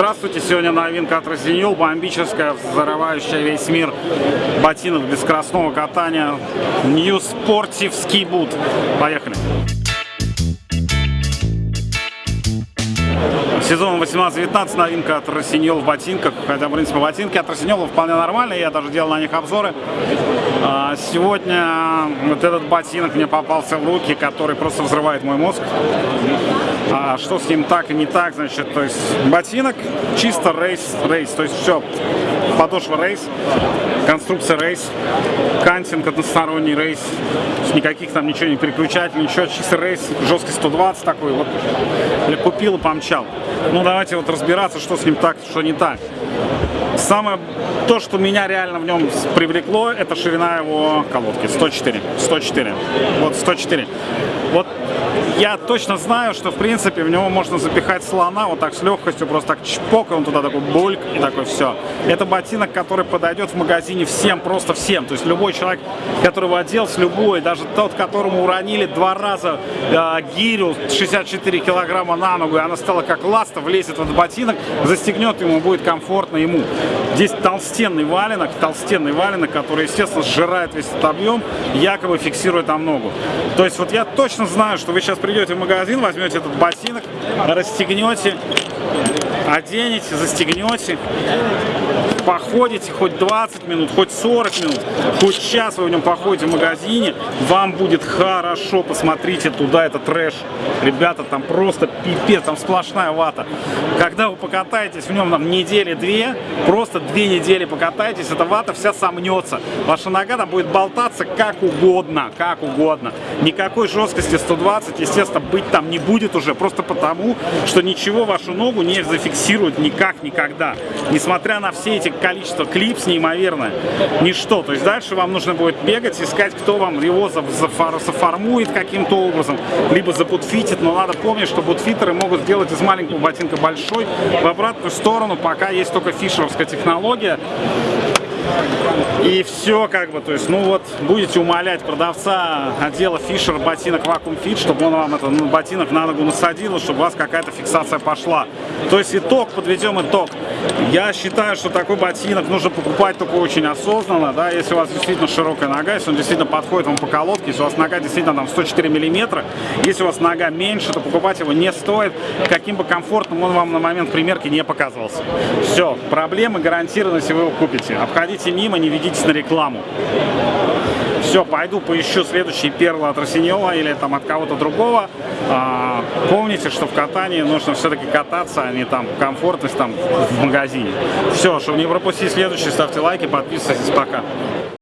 Здравствуйте, сегодня новинка от Росиньол, бомбическая, взрывающая весь мир ботинок для скоростного катания New Sportive Ski Boot. Поехали! Сезон 18-19, новинка от Росиньол в ботинках. Хотя, в принципе, ботинки от Росиньола вполне нормальные, я даже делал на них обзоры. А, сегодня вот этот ботинок мне попался в руки, который просто взрывает мой мозг. А что с ним так и не так, значит, то есть ботинок чисто рейс, рейс, то есть все, подошва рейс, конструкция рейс, кантинг односторонний рейс, никаких там ничего не переключателей, ничего, чисто рейс, жесткость 120 такой, вот, купил и помчал. Ну, давайте вот разбираться, что с ним так, что не так. Самое, то, что меня реально в нем привлекло, это ширина его колодки, 104, 104, вот 104. Вот я точно знаю, что в принципе в него можно запихать слона вот так с легкостью, просто так чпок, и он туда такой бульк, и такой все. Это ботинок, который подойдет в магазине всем, просто всем. То есть любой человек, который оделся, любой, даже тот, которому уронили два раза э, гирю 64 килограмма на ногу, и она стала как ласта, влезет в этот ботинок, застегнет ему, будет комфортно ему. Здесь толстенный валенок, толстенный валенок, который, естественно, сжирает весь этот объем, якобы фиксирует там ногу. То есть вот я точно знаю, что вы сейчас придете в магазин, возьмете этот ботинок, расстегнете, оденете, застегнете, походите хоть 20 минут, хоть 40 минут, хоть час вы в нем походите в магазине, вам будет хорошо, посмотрите туда, это трэш. Ребята, там просто пипец, там сплошная вата. Когда вы покатаетесь в нем там недели-две, просто две недели покатаетесь, эта вата вся сомнется. Ваша нога там будет болтаться как угодно, как угодно. Никакой жесткости 120, естественно, быть там не будет уже, просто потому, что ничего вашу ногу не зафиксирует никак, никогда. Несмотря на все эти количество клипс неимоверное. Ничто. То есть дальше вам нужно будет бегать, искать, кто вам его заформует каким-то образом, либо забутфитит. Но надо помнить, что бутфитеры могут сделать из маленького ботинка большой в обратную сторону, пока есть только фишеровская технология. И все как бы, то есть, ну вот, будете умолять продавца отдела Fisher ботинок Vacuum Fit, чтобы он вам этот ну, ботинок на ногу насадил, чтобы у вас какая-то фиксация пошла. То есть итог, подведем итог. Я считаю, что такой ботинок нужно покупать только очень осознанно, да, если у вас действительно широкая нога, если он действительно подходит вам по колодке, если у вас нога действительно там 104 миллиметра, если у вас нога меньше, то покупать его не стоит, каким бы комфортным он вам на момент примерки не показывался. Все, проблемы гарантированы, если вы его купите. Обходите мимо, не ведитесь на рекламу. Все, пойду поищу следующий перл от Росиньола или там от кого-то другого. А, помните, что в катании нужно все-таки кататься, а не там комфортность там в магазине. Все, чтобы не пропустить следующий, ставьте лайки, подписывайтесь, пока.